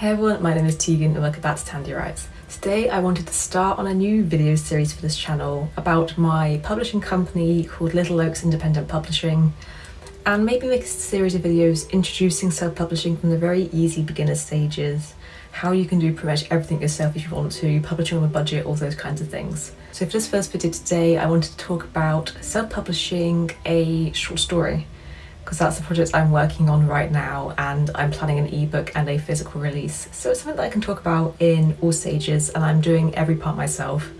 Hey everyone, my name is Tegan and welcome back to Tandy Writes. Today I wanted to start on a new video series for this channel about my publishing company called Little Oaks Independent Publishing and maybe make a series of videos introducing self-publishing from the very easy beginner stages, how you can do pretty much everything yourself if you want to, publishing on a budget, all those kinds of things. So for this first video today I wanted to talk about self-publishing a short story because that's the project I'm working on right now and I'm planning an ebook and a physical release. So it's something that I can talk about in all stages and I'm doing every part myself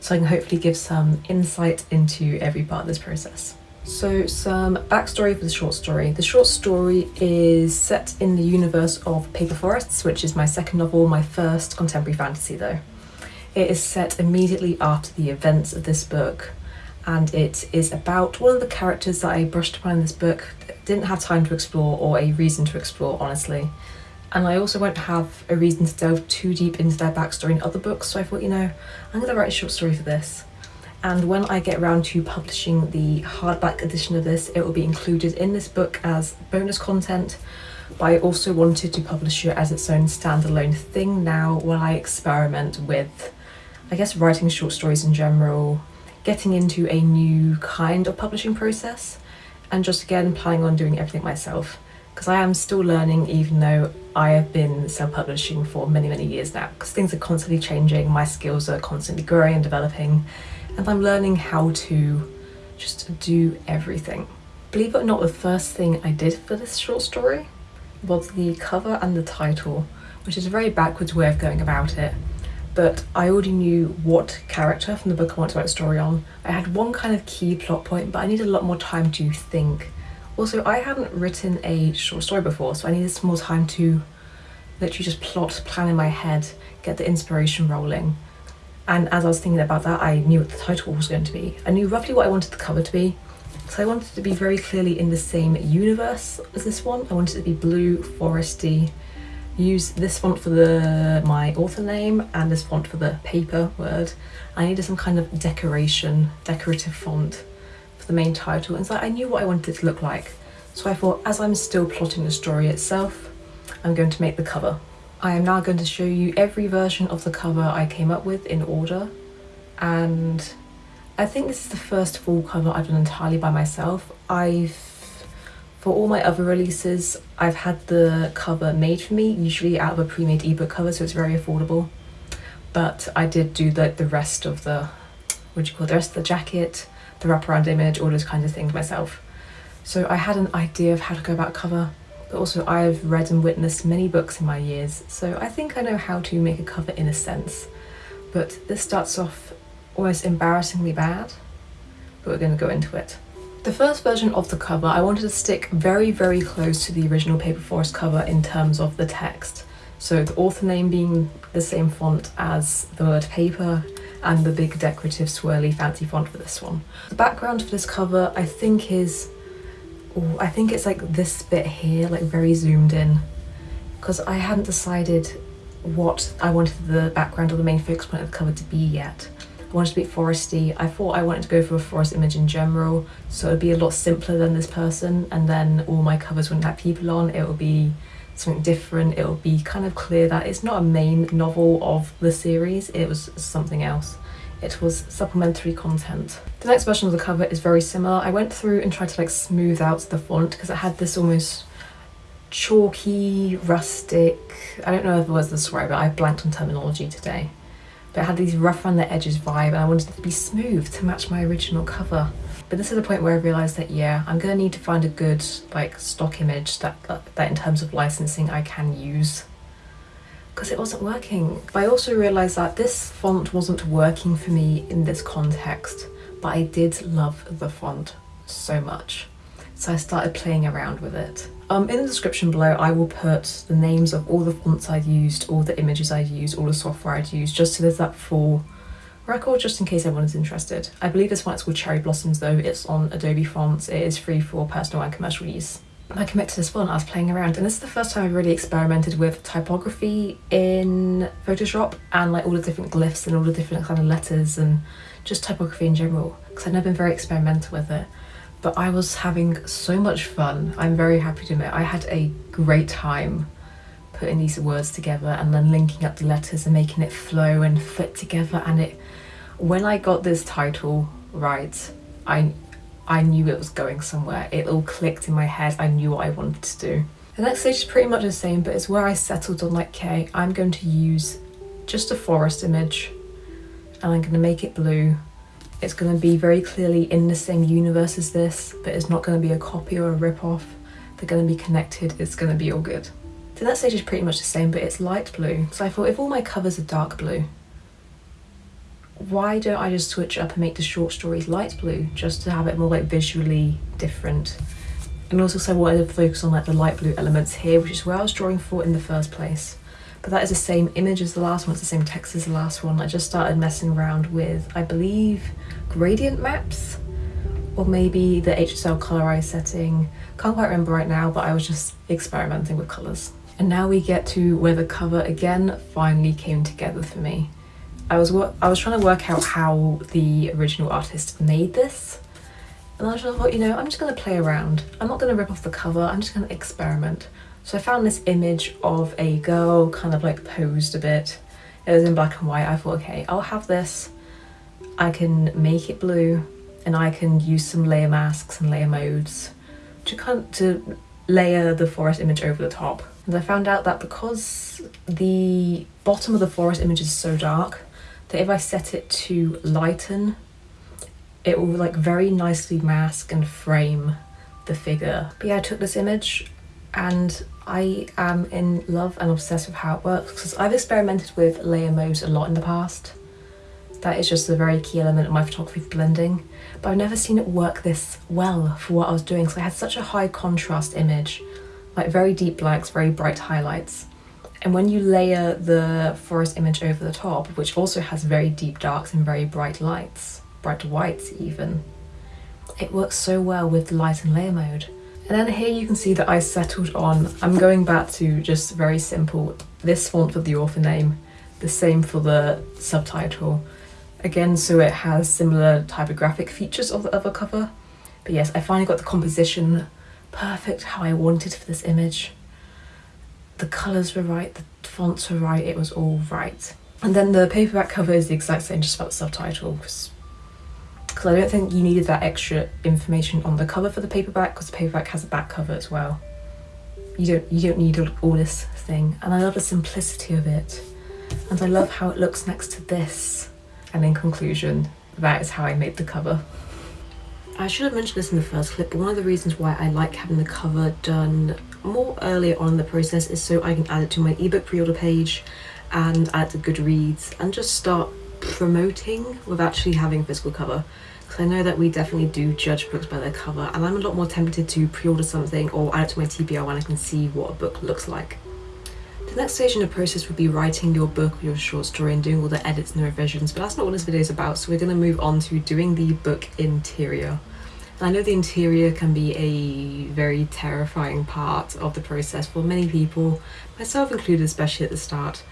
so I can hopefully give some insight into every part of this process. So some backstory for the short story. The short story is set in the universe of Paper Forests, which is my second novel, my first contemporary fantasy though. It is set immediately after the events of this book and it is about one of the characters that I brushed upon in this book that didn't have time to explore or a reason to explore honestly. And I also won't have a reason to delve too deep into their backstory in other books so I thought you know I'm going to write a short story for this. And when I get around to publishing the hardback edition of this it will be included in this book as bonus content but I also wanted to publish it as its own standalone thing now while I experiment with I guess writing short stories in general getting into a new kind of publishing process and just again planning on doing everything myself. Because I am still learning even though I have been self-publishing for many many years now. Because things are constantly changing, my skills are constantly growing and developing and I'm learning how to just do everything. Believe it or not the first thing I did for this short story was the cover and the title which is a very backwards way of going about it but I already knew what character from the book I wanted to write a story on. I had one kind of key plot point, but I needed a lot more time to think. Also, I hadn't written a short story before, so I needed some more time to literally just plot, plan in my head, get the inspiration rolling. And as I was thinking about that, I knew what the title was going to be. I knew roughly what I wanted the cover to be. So I wanted it to be very clearly in the same universe as this one. I wanted it to be blue, foresty, use this font for the my author name and this font for the paper word. I needed some kind of decoration, decorative font for the main title and so I knew what I wanted it to look like. So I thought as I'm still plotting the story itself, I'm going to make the cover. I am now going to show you every version of the cover I came up with in order and I think this is the first full cover I've done entirely by myself. I've for all my other releases, I've had the cover made for me, usually out of a pre-made ebook cover, so it's very affordable. But I did do the, the rest of the, what do you call it, the rest of the jacket, the wraparound image, all those kinds of things myself. So I had an idea of how to go about cover, but also I've read and witnessed many books in my years, so I think I know how to make a cover in a sense. But this starts off almost embarrassingly bad, but we're going to go into it. The first version of the cover, I wanted to stick very, very close to the original Paper Forest cover in terms of the text. So the author name being the same font as the word paper and the big decorative swirly fancy font for this one. The background for this cover I think is, oh, I think it's like this bit here, like very zoomed in. Because I hadn't decided what I wanted the background or the main focus point of the cover to be yet wanted to be foresty. I thought I wanted to go for a forest image in general, so it would be a lot simpler than this person, and then all my covers wouldn't have people on, it would be something different, it would be kind of clear that it's not a main novel of the series, it was something else. It was supplementary content. The next version of the cover is very similar. I went through and tried to like smooth out the font because it had this almost chalky, rustic, I don't know if it was the describe it, I blanked on terminology today but it had these rough around the edges vibe and I wanted it to be smooth to match my original cover. But this is the point where I realised that yeah, I'm gonna need to find a good like stock image that, that, that in terms of licensing I can use because it wasn't working. But I also realised that this font wasn't working for me in this context, but I did love the font so much. So I started playing around with it. Um, in the description below I will put the names of all the fonts I've used, all the images I've used, all the software I've used, just so there's that full record just in case anyone is interested. I believe this one is called Cherry Blossoms though, it's on Adobe Fonts, it is free for personal and commercial use. I commit to this one, I was playing around and this is the first time I've really experimented with typography in Photoshop and like all the different glyphs and all the different kind of letters and just typography in general because I've never been very experimental with it but I was having so much fun. I'm very happy to admit I had a great time putting these words together and then linking up the letters and making it flow and fit together. And it when I got this title right I I knew it was going somewhere. It all clicked in my head. I knew what I wanted to do. The next stage is pretty much the same but it's where I settled on like okay I'm going to use just a forest image and I'm going to make it blue it's going to be very clearly in the same universe as this but it's not going to be a copy or a rip-off they're going to be connected it's going to be all good so that stage is pretty much the same, but it's light blue. So I thought if all my covers are dark blue, why don't I just switch up and make the short stories light blue, just to have it more like visually different. And also so I wanted to focus on like the light blue elements here, which is where I was drawing for in the first place. But that is the same image as the last one, it's the same text as the last one. I just started messing around with, I believe, gradient maps, or maybe the HSL colorize setting. Can't quite remember right now, but I was just experimenting with colors. And now we get to where the cover again finally came together for me. I was I was trying to work out how the original artist made this. And I thought, you know, I'm just going to play around. I'm not going to rip off the cover, I'm just going to experiment. So I found this image of a girl kind of like posed a bit. It was in black and white. I thought, okay, I'll have this. I can make it blue and I can use some layer masks and layer modes to kind of, to layer the forest image over the top. And I found out that because the bottom of the forest image is so dark, that if I set it to lighten, it will like very nicely mask and frame the figure. But yeah, I took this image and I am in love and obsessed with how it works because I've experimented with layer modes a lot in the past. That is just a very key element of my photography blending, but I've never seen it work this well for what I was doing. So I had such a high contrast image like very deep blacks, very bright highlights. And when you layer the forest image over the top, which also has very deep darks and very bright lights, bright whites even, it works so well with light and layer mode. And then here you can see that I settled on, I'm going back to just very simple, this font for the author name, the same for the subtitle. Again, so it has similar typographic features of the other cover. But yes, I finally got the composition perfect how I wanted for this image. The colours were right, the fonts were right, it was all right. And then the paperback cover is the exact same, just about the subtitle, because I don't think you needed that extra information on the cover for the paperback, because the paperback has a back cover as well. You don't, you don't need all this thing. And I love the simplicity of it. And I love how it looks next to this. And in conclusion, that is how I made the cover. I should have mentioned this in the first clip, but one of the reasons why I like having the cover done more earlier on in the process is so I can add it to my ebook pre-order page and add to Goodreads and just start promoting with actually having a physical cover. Because I know that we definitely do judge books by their cover and I'm a lot more tempted to pre-order something or add it to my TBR when I can see what a book looks like. The next stage in the process would be writing your book or your short story and doing all the edits and the revisions, but that's not what this video is about, so we're going to move on to doing the book interior. I know the interior can be a very terrifying part of the process for many people, myself included especially at the start,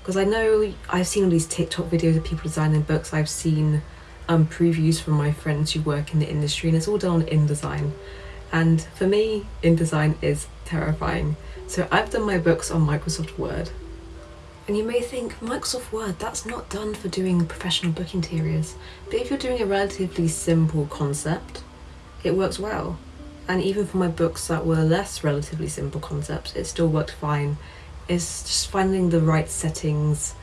because I know I've seen all these TikTok videos of people designing books, I've seen um, previews from my friends who work in the industry and it's all done on InDesign. And for me, InDesign is terrifying. So I've done my books on Microsoft Word. And you may think, Microsoft Word, that's not done for doing professional book interiors. But if you're doing a relatively simple concept, it works well. And even for my books that were less relatively simple concepts, it still worked fine. It's just finding the right settings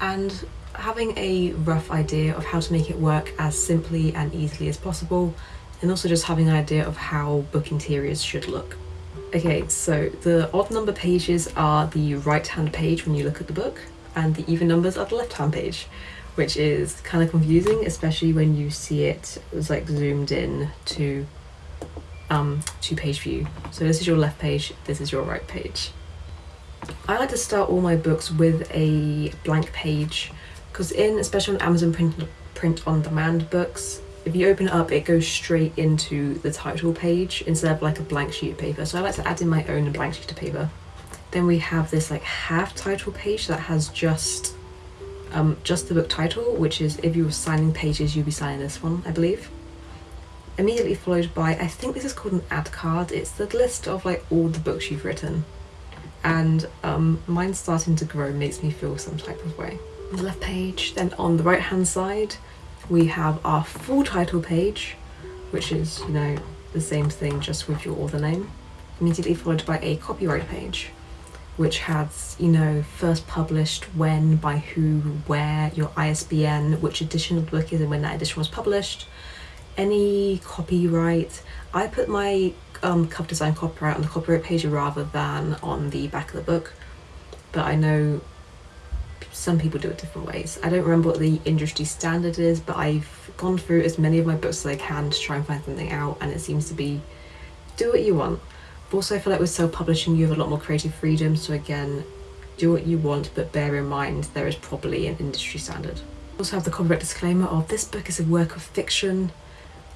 and having a rough idea of how to make it work as simply and easily as possible and also just having an idea of how book interiors should look. Okay, so the odd number pages are the right hand page when you look at the book and the even numbers are the left hand page which is kind of confusing, especially when you see it, it was like zoomed in to um, to page view. So this is your left page, this is your right page. I like to start all my books with a blank page because in, especially on Amazon print, print on demand books, if you open it up it goes straight into the title page instead of like a blank sheet of paper. So I like to add in my own blank sheet of paper. Then we have this like half title page that has just um, just the book title, which is if you were signing pages, you'd be signing this one, I believe. Immediately followed by, I think this is called an ad card. It's the list of like all the books you've written. and um, mine starting to grow makes me feel some type of way. The left page, then on the right hand side, we have our full title page, which is, you know, the same thing just with your author name, immediately followed by a copyright page, which has, you know, first published, when, by who, where, your ISBN, which edition of the book is and when that edition was published, any copyright. I put my um, cover design copyright on the copyright page rather than on the back of the book, but I know some people do it different ways. I don't remember what the industry standard is, but I've gone through as many of my books as I can to try and find something out, and it seems to be do what you want. Also, I feel like with self publishing, you have a lot more creative freedom, so again, do what you want, but bear in mind there is probably an industry standard. Also have the copyright disclaimer of this book is a work of fiction.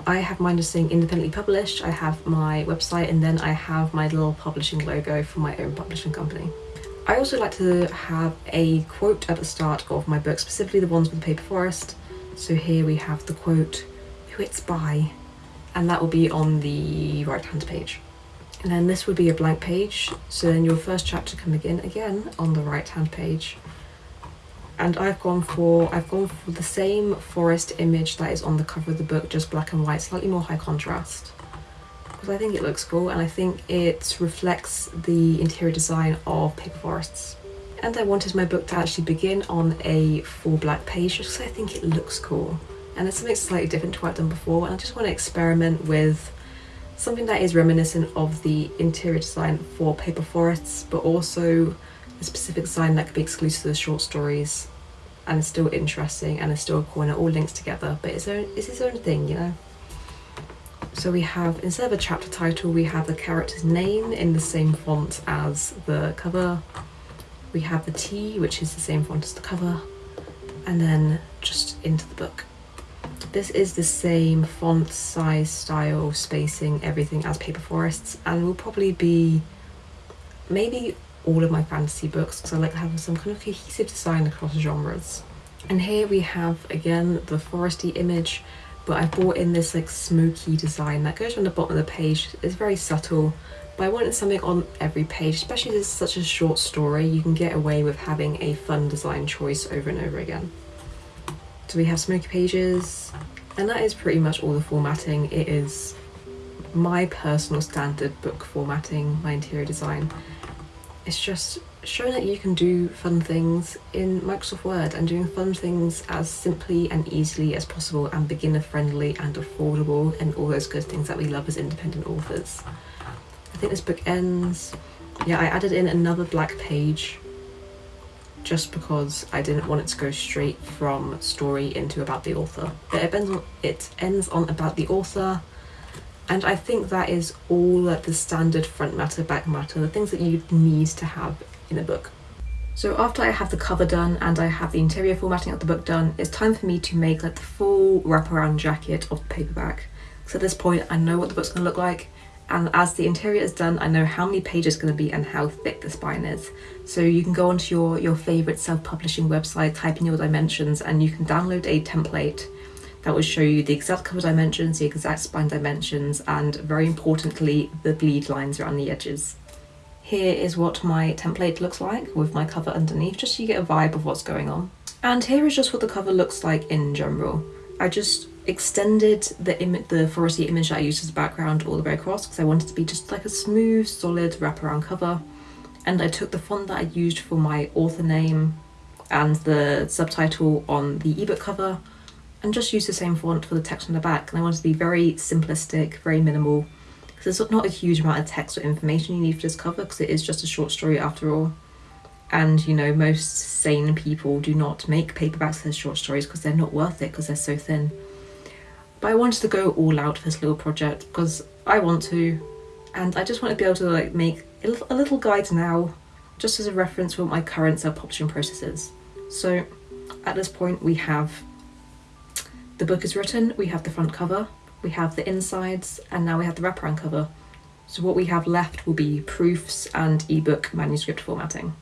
I have mine just saying independently published, I have my website, and then I have my little publishing logo for my own publishing company. I also like to have a quote at the start of my book, specifically the ones with the paper forest. So here we have the quote, who it's by, and that will be on the right hand page. And then this would be a blank page, so then your first chapter can begin again on the right hand page. And I've gone for I've gone for the same forest image that is on the cover of the book, just black and white, slightly more high contrast because I think it looks cool and I think it reflects the interior design of paper forests. And I wanted my book to actually begin on a full black page just because I think it looks cool. And it's something slightly different to what I've done before and I just want to experiment with something that is reminiscent of the interior design for paper forests but also a specific design that could be exclusive to the short stories and it's still interesting and it's still cool and it all links together but it's, own, it's its own thing you know so we have, instead of a chapter title, we have the character's name in the same font as the cover. We have the T, which is the same font as the cover, and then just into the book. This is the same font, size, style, spacing, everything as Paper Forests, and will probably be maybe all of my fantasy books because I like having some kind of cohesive design across genres. And here we have again the foresty image but I bought in this like smoky design that goes on the bottom of the page. It's very subtle, but I wanted something on every page, especially it's such a short story, you can get away with having a fun design choice over and over again. So we have smoky pages, and that is pretty much all the formatting. It is my personal standard book formatting, my interior design. It's just showing that you can do fun things in Microsoft Word and doing fun things as simply and easily as possible and beginner friendly and affordable and all those good things that we love as independent authors. I think this book ends, yeah I added in another black page just because I didn't want it to go straight from story into about the author. But it ends on, it ends on about the author and I think that is all the standard front matter, back matter, the things that you need to have in a book. So after I have the cover done and I have the interior formatting of the book done, it's time for me to make like the full wraparound jacket of the paperback. So at this point I know what the book's going to look like and as the interior is done I know how many pages it's going to be and how thick the spine is. So you can go onto your, your favourite self-publishing website, type in your dimensions and you can download a template that will show you the exact cover dimensions, the exact spine dimensions and very importantly the bleed lines around the edges. Here is what my template looks like with my cover underneath, just so you get a vibe of what's going on. And here is just what the cover looks like in general. I just extended the, the foresty image that I used as a background all the way across because I wanted to be just like a smooth, solid wraparound cover. And I took the font that I used for my author name and the subtitle on the ebook cover and just used the same font for the text on the back. And I wanted to be very simplistic, very minimal, there's not a huge amount of text or information you need for this cover because it is just a short story after all. And you know, most sane people do not make paperbacks as short stories because they're not worth it because they're so thin. But I wanted to go all out for this little project because I want to, and I just want to be able to like make a little guide now, just as a reference for what my current self-publishing process is. So at this point we have the book is written, we have the front cover, we have the insides, and now we have the wraparound cover. So what we have left will be proofs and ebook manuscript formatting.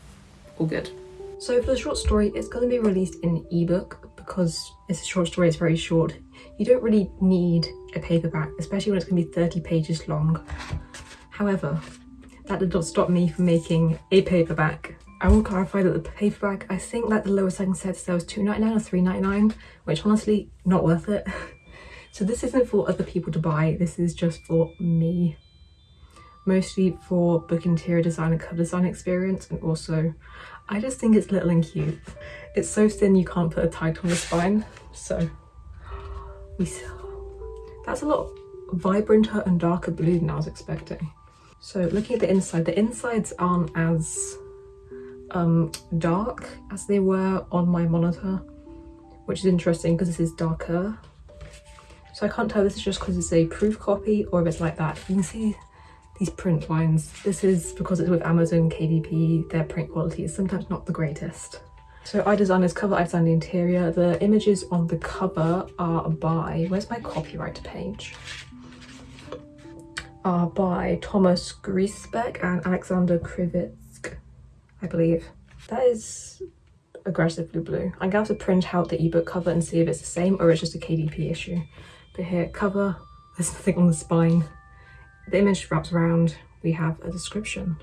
All good. So for the short story, it's going to be released in ebook because it's a short story, it's very short. You don't really need a paperback, especially when it's going to be 30 pages long. However, that did not stop me from making a paperback. I will clarify that the paperback, I think that the lowest I can say there was two ninety nine or three ninety nine, which honestly, not worth it. so this isn't for other people to buy, this is just for me. Mostly for book interior design and cover design experience and also I just think it's little and cute. It's so thin you can't put a title on the spine, so we That's a lot vibranter and darker blue than I was expecting. So looking at the inside, the insides aren't as um, dark as they were on my monitor, which is interesting because this is darker. So I can't tell this is just because it's a proof copy or if it's like that. You can see these print lines. This is because it's with Amazon KDP, their print quality is sometimes not the greatest. So I designed this cover, I designed the interior. The images on the cover are by, where's my copyright page? Are by Thomas Griesbeck and Alexander Krivitskiy, I believe. That is aggressively blue. I'm going to have to print out the ebook cover and see if it's the same or it's just a KDP issue. But here, cover, there's nothing on the spine. The image wraps around, we have a description.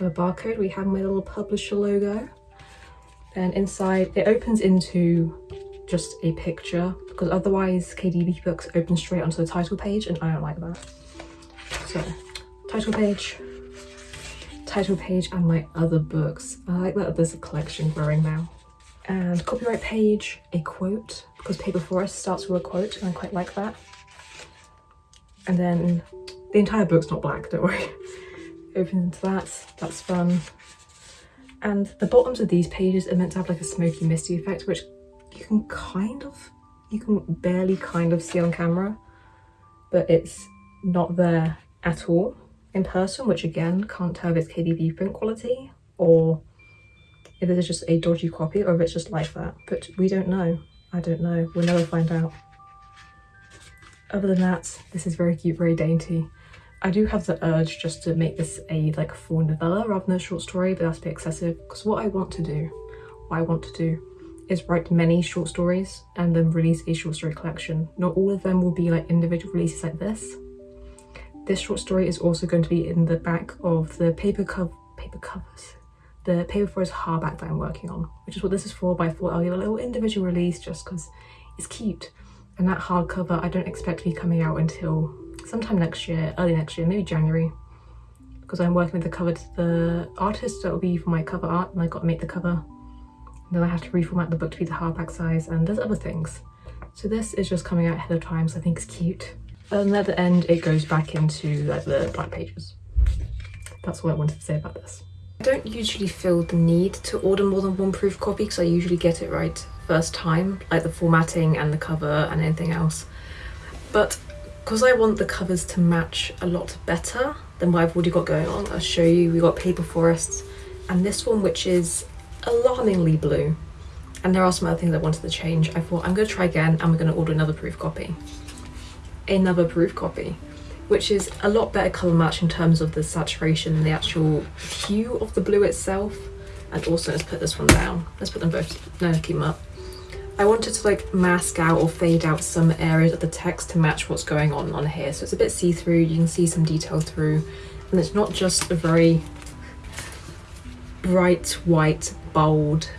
a barcode, we have my little publisher logo. Then inside, it opens into just a picture because otherwise KDP books open straight onto the title page and I don't like that. So, title page, title page and my other books. I like that there's a collection growing now. And copyright page, a quote, because Paper Forest starts with a quote and I quite like that. And then the entire book's not black, don't worry. Open into that, that's fun. And the bottoms of these pages are meant to have like a smoky misty effect, which you can kind of, you can barely kind of see on camera, but it's not there at all in person, which again, can't tell if it's KDP print quality or if it is just a dodgy copy or if it's just like that. But we don't know. I don't know. We'll never find out. Other than that, this is very cute, very dainty. I do have the urge just to make this a like full novella rather than a short story, but that's a bit excessive because what I want to do, what I want to do is write many short stories and then release a short story collection. Not all of them will be like individual releases like this. This short story is also going to be in the back of the paper cover paper covers. The paper forest hardback that I'm working on, which is what this is for, I'll give a little individual release just because it's cute. And that hardcover I don't expect to be coming out until sometime next year, early next year, maybe January, because I'm working with the cover to the artist that will be for my cover art and I got to make the cover. And then I have to reformat the book to be the hardback size and there's other things. So this is just coming out ahead of time, so I think it's cute. And at the end, it goes back into like the black pages. That's all I wanted to say about this. I don't usually feel the need to order more than one proof copy because I usually get it right first time, like the formatting and the cover and anything else. But because I want the covers to match a lot better than what I've already got going on, I'll show you. We got Paper Forests and this one which is alarmingly blue. And there are some other things I wanted to change. I thought I'm going to try again and we're going to order another proof copy. Another proof copy, which is a lot better colour match in terms of the saturation and the actual hue of the blue itself. And also let's put this one down. Let's put them both, no, keep them up. I wanted to like mask out or fade out some areas of the text to match what's going on on here. So it's a bit see-through, you can see some detail through. And it's not just a very bright, white, bold,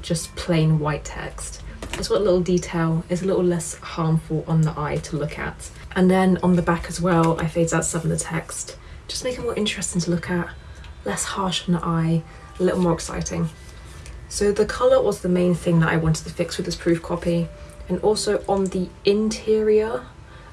just plain white text. It's got a little detail, it's a little less harmful on the eye to look at. And then on the back as well, I fade out some of the text, just make it more interesting to look at, less harsh on the eye, a little more exciting. So the colour was the main thing that I wanted to fix with this proof copy. And also on the interior,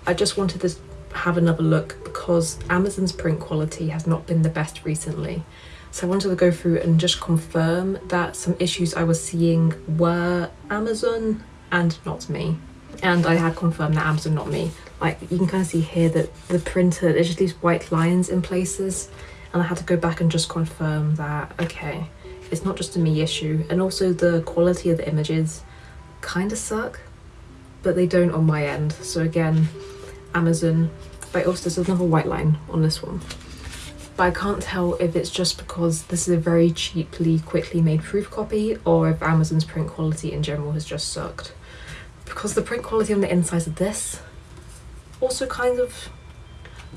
I just wanted to have another look because Amazon's print quality has not been the best recently. So I wanted to go through and just confirm that some issues I was seeing were Amazon and not me. And I had confirmed that Amazon, not me. Like you can kind of see here that the printer, there's just these white lines in places. And I had to go back and just confirm that, okay, it's not just a me issue. And also the quality of the images kind of suck but they don't on my end. So again Amazon. But also there's another white line on this one. But I can't tell if it's just because this is a very cheaply quickly made proof copy or if Amazon's print quality in general has just sucked. Because the print quality on the insides of this also kind of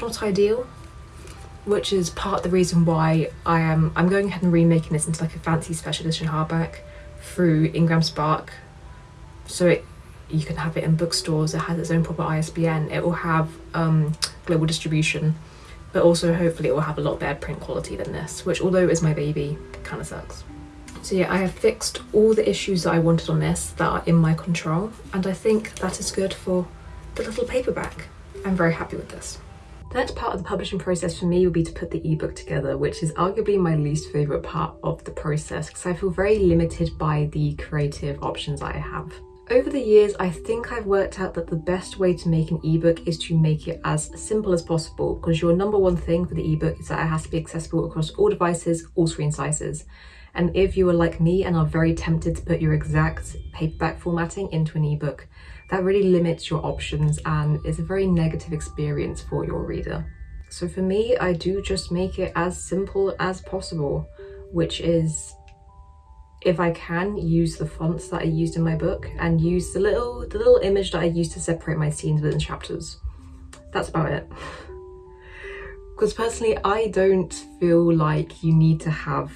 not ideal which is part of the reason why I am I'm going ahead and remaking this into like a fancy special edition hardback through Ingram Spark. So it you can have it in bookstores it has its own proper ISBN it will have um, global distribution but also hopefully it will have a lot better print quality than this which although is my baby kind of sucks. So yeah I have fixed all the issues that I wanted on this that are in my control and I think that is good for the little paperback I'm very happy with this the next part of the publishing process for me would be to put the ebook together, which is arguably my least favourite part of the process because I feel very limited by the creative options I have. Over the years, I think I've worked out that the best way to make an ebook is to make it as simple as possible because your number one thing for the ebook is that it has to be accessible across all devices, all screen sizes. And if you are like me and are very tempted to put your exact paperback formatting into an ebook, that really limits your options and is a very negative experience for your reader. So for me, I do just make it as simple as possible, which is if I can use the fonts that I used in my book and use the little the little image that I used to separate my scenes within chapters. That's about it. Because personally, I don't feel like you need to have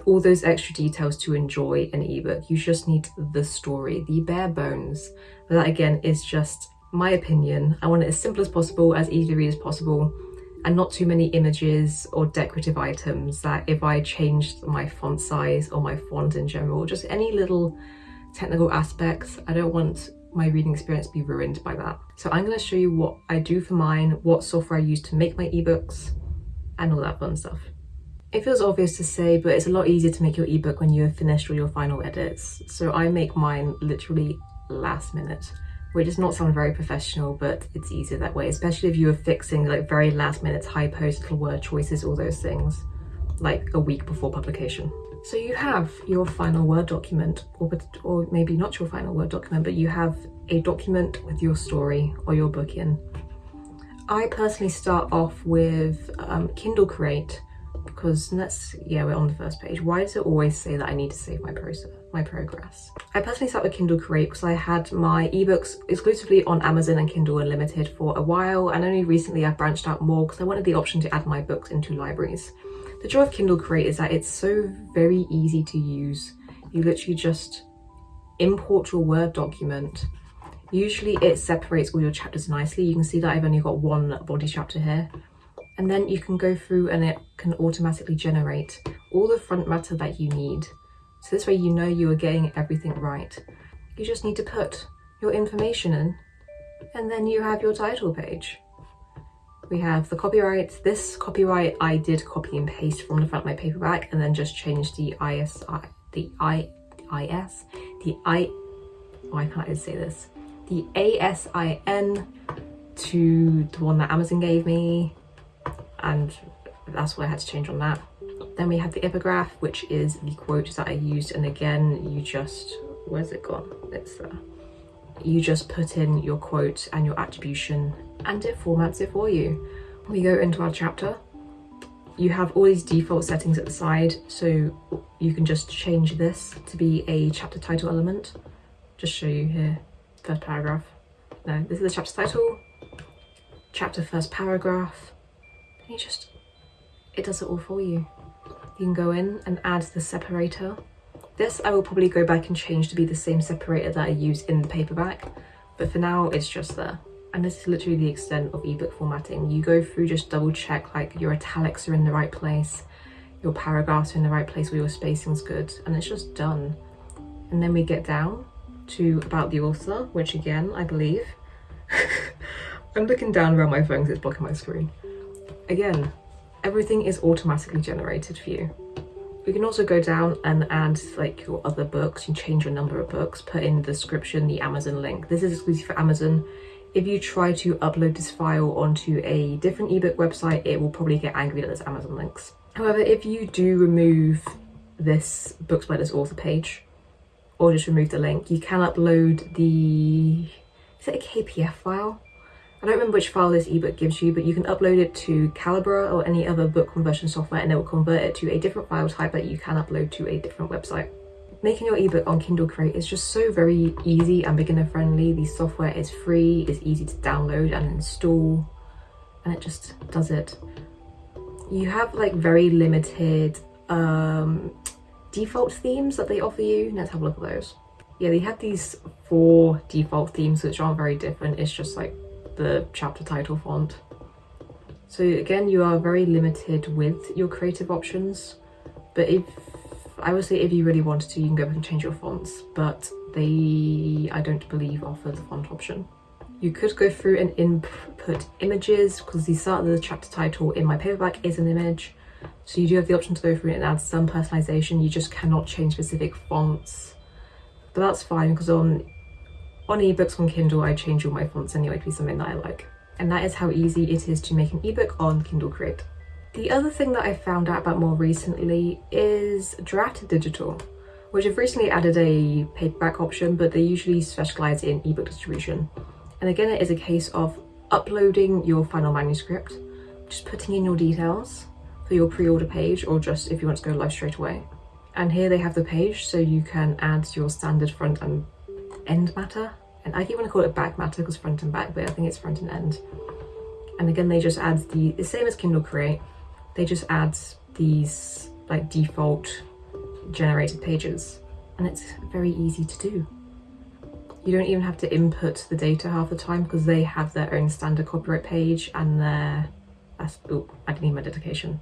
all those extra details to enjoy an ebook. You just need the story, the bare bones. But that again is just my opinion. I want it as simple as possible, as easy to read as possible, and not too many images or decorative items that if I changed my font size or my font in general, just any little technical aspects, I don't want my reading experience be ruined by that. So I'm going to show you what I do for mine, what software I use to make my ebooks, and all that fun stuff. It feels obvious to say, but it's a lot easier to make your ebook when you have finished all your final edits. So I make mine literally last minute, which does not sound very professional, but it's easier that way, especially if you are fixing like very last minute typos, little word choices, all those things, like a week before publication. So you have your final Word document, or, or maybe not your final Word document, but you have a document with your story or your book in. I personally start off with um, Kindle Create, because let's yeah we're on the first page. Why does it always say that i need to save my process my progress? I personally start with kindle create because i had my ebooks exclusively on amazon and kindle unlimited for a while and only recently i've branched out more because i wanted the option to add my books into libraries. The joy of kindle create is that it's so very easy to use. You literally just import your word document. Usually it separates all your chapters nicely. You can see that i've only got one body chapter here and then you can go through and it can automatically generate all the front matter that you need. So this way you know you are getting everything right. You just need to put your information in and then you have your title page. We have the copyright. This copyright I did copy and paste from the front of my paperback and then just changed the ISI, the I, IS, the I, I can't say this, the ASIN to the one that Amazon gave me and that's what I had to change on that. Then we have the epigraph, which is the quote that I used. And again, you just, where's it gone? It's there. You just put in your quote and your attribution and it formats it for you. We go into our chapter. You have all these default settings at the side. So you can just change this to be a chapter title element. Just show you here, first paragraph. No, this is the chapter title, chapter first paragraph, you just, it does it all for you. You can go in and add the separator. This I will probably go back and change to be the same separator that I use in the paperback, but for now it's just there. And this is literally the extent of ebook formatting. You go through, just double check like your italics are in the right place, your paragraphs are in the right place where your spacing's good, and it's just done. And then we get down to about the author, which again, I believe, I'm looking down around my phone because it's blocking my screen. Again, everything is automatically generated for you. You can also go down and add like your other books, you change your number of books, put in the description, the Amazon link. This is exclusive for Amazon. If you try to upload this file onto a different ebook website, it will probably get angry that there's Amazon links. However, if you do remove this Books by this author page, or just remove the link, you can upload the, is it a KPF file? I don't remember which file this ebook gives you, but you can upload it to Calibre or any other book conversion software and it will convert it to a different file type that you can upload to a different website. Making your ebook on Kindle Create is just so very easy and beginner friendly. The software is free, it's easy to download and install, and it just does it you have like very limited um, default themes that they offer you. Let's have a look at those. Yeah, they have these four default themes which aren't very different. It's just like the chapter title font. So again, you are very limited with your creative options, but if I would say if you really wanted to, you can go back and change your fonts, but they, I don't believe, offer the font option. You could go through and input images because the start of the chapter title in my paperback is an image. So you do have the option to go through and add some personalization. You just cannot change specific fonts. But that's fine because on, on ebooks on Kindle, I change all my fonts anyway to be something that I like. And that is how easy it is to make an ebook on Kindle Create. The other thing that I found out about more recently is Draft Digital, which have recently added a paperback option, but they usually specialize in ebook distribution. And again, it is a case of uploading your final manuscript, just putting in your details for your pre-order page or just if you want to go live straight away. And here they have the page so you can add your standard front and end matter. And I keep want to call it back matter because front and back, but I think it's front and end. And again, they just add the, the same as Kindle Create, they just add these like default generated pages and it's very easy to do. You don't even have to input the data half the time because they have their own standard copyright page and their, that's, oh, I didn't need my dedication.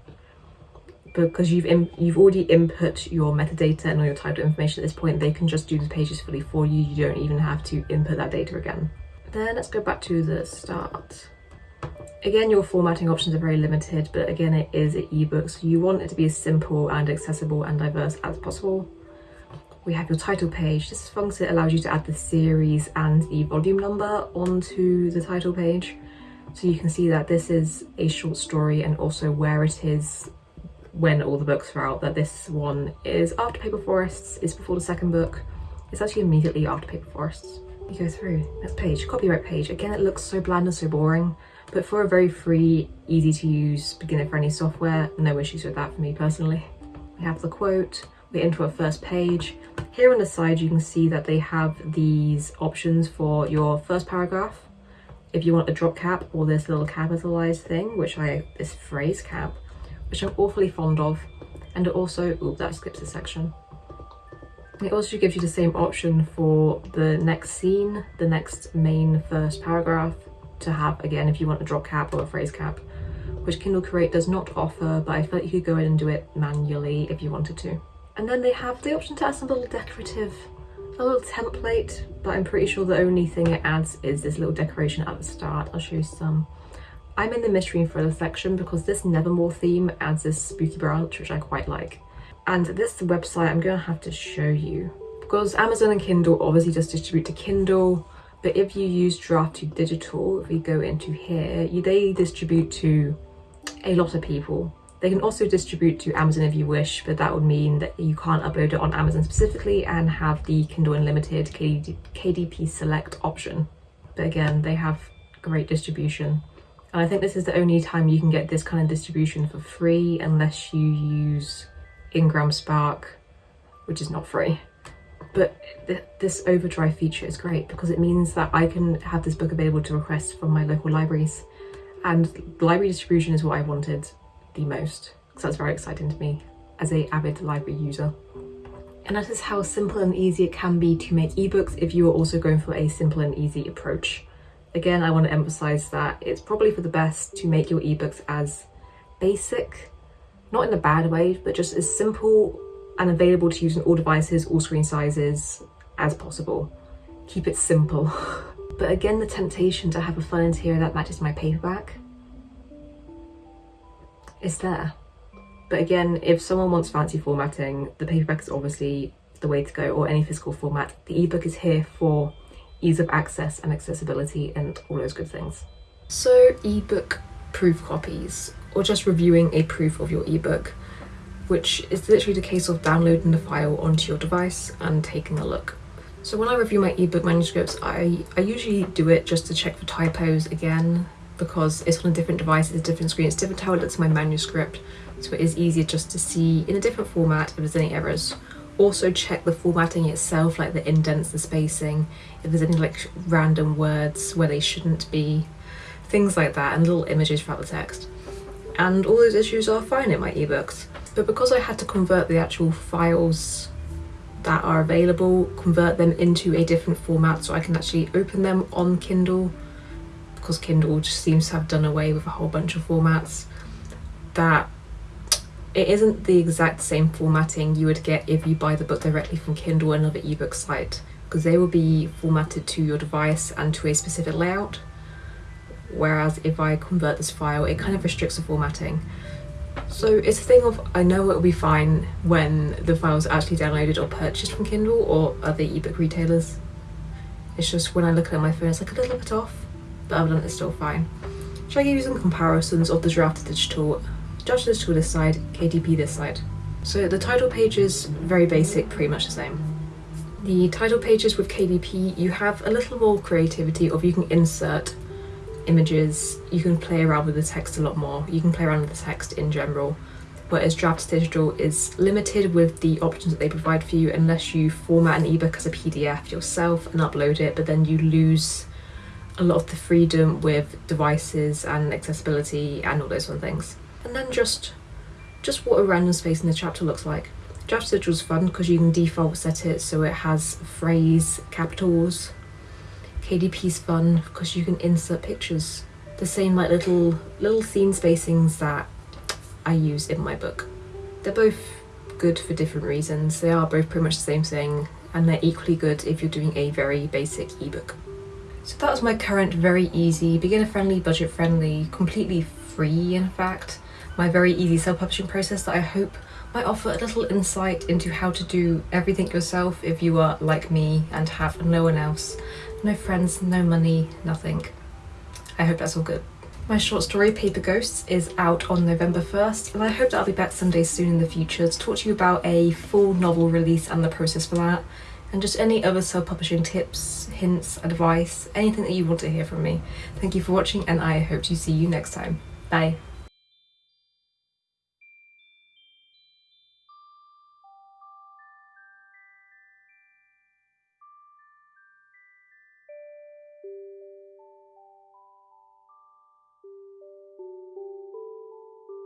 Because you've in, you've already input your metadata and all your title information at this point, they can just do the pages fully for you. You don't even have to input that data again. Then let's go back to the start. Again, your formatting options are very limited, but again, it is an ebook, so you want it to be as simple and accessible and diverse as possible. We have your title page. This function allows you to add the series and the volume number onto the title page. So you can see that this is a short story and also where it is when all the books are out, that this one is after Paper Forests, is before the second book. It's actually immediately after Paper Forests. You go through, next page, copyright page. Again, it looks so bland and so boring, but for a very free, easy to use, beginner friendly software, no issues with that for me personally. We have the quote, we're into our first page. Here on the side, you can see that they have these options for your first paragraph. If you want a drop cap or this little capitalized thing, which I, this phrase cap, which I'm awfully fond of. And it also, oh, that skips a section. It also gives you the same option for the next scene, the next main first paragraph to have, again, if you want a drop cap or a phrase cap, which Kindle Create does not offer, but I feel like you could go in and do it manually if you wanted to. And then they have the option to add some little decorative, a little template, but I'm pretty sure the only thing it adds is this little decoration at the start. I'll show you some. I'm in the mystery and thriller section because this Nevermore theme adds this spooky branch, which I quite like. And this website I'm going to have to show you because Amazon and Kindle obviously just distribute to Kindle but if you use Draft to Digital, if we go into here, you, they distribute to a lot of people. They can also distribute to Amazon if you wish, but that would mean that you can't upload it on Amazon specifically and have the Kindle Unlimited KD, KDP Select option. But again, they have great distribution. And I think this is the only time you can get this kind of distribution for free unless you use Ingram Spark, which is not free. But th this overdrive feature is great because it means that I can have this book available to request from my local libraries. And library distribution is what I wanted the most because that's very exciting to me as a avid library user. And that is how simple and easy it can be to make ebooks if you are also going for a simple and easy approach. Again, I want to emphasize that it's probably for the best to make your ebooks as basic, not in a bad way, but just as simple and available to use on all devices, all screen sizes as possible. Keep it simple. but again, the temptation to have a fun interior that matches my paperback is there. But again, if someone wants fancy formatting, the paperback is obviously the way to go or any physical format. The ebook is here for ease of access and accessibility and all those good things. So ebook proof copies or just reviewing a proof of your ebook which is literally the case of downloading the file onto your device and taking a look. So when I review my ebook manuscripts, I, I usually do it just to check for typos again, because it's on a different device, it's a different screen, it's different how it looks in my manuscript, so it is easier just to see in a different format if there's any errors. Also check the formatting itself, like the indents, the spacing, if there's any like random words where they shouldn't be, things like that, and little images throughout the text. and all those issues are fine in my ebooks. But because I had to convert the actual files that are available, convert them into a different format so I can actually open them on Kindle, because Kindle just seems to have done away with a whole bunch of formats, that it isn't the exact same formatting you would get if you buy the book directly from Kindle or another ebook site, because they will be formatted to your device and to a specific layout. Whereas if I convert this file, it kind of restricts the formatting. So it's a thing of I know it will be fine when the file's actually downloaded or purchased from Kindle or other ebook retailers. It's just when I look at my phone, it's like a little bit off, but other than that, it's still fine. Shall I give you some comparisons of the draft digital, draft digital this side, KDP this side? So the title page is very basic, pretty much the same. The title pages with KDP, you have a little more creativity of you can insert images, you can play around with the text a lot more. You can play around with the text in general. Whereas Drafts Digital is limited with the options that they provide for you unless you format an ebook as a PDF yourself and upload it, but then you lose a lot of the freedom with devices and accessibility and all those fun things. And then just just what a random space in the chapter looks like. Drafts Digital is fun because you can default set it so it has phrase capitals KDP's fun because you can insert pictures. The same like little little scene spacings that I use in my book. They're both good for different reasons. They are both pretty much the same thing and they're equally good if you're doing a very basic ebook. So that was my current very easy, beginner friendly, budget friendly, completely free in fact, my very easy self-publishing process that I hope might offer a little insight into how to do everything yourself if you are like me and have no one else no friends, no money, nothing. I hope that's all good. My short story, Paper Ghosts, is out on November 1st, and I hope that I'll be back someday soon in the future to talk to you about a full novel release and the process for that, and just any other self-publishing tips, hints, advice, anything that you want to hear from me. Thank you for watching, and I hope to see you next time. Bye.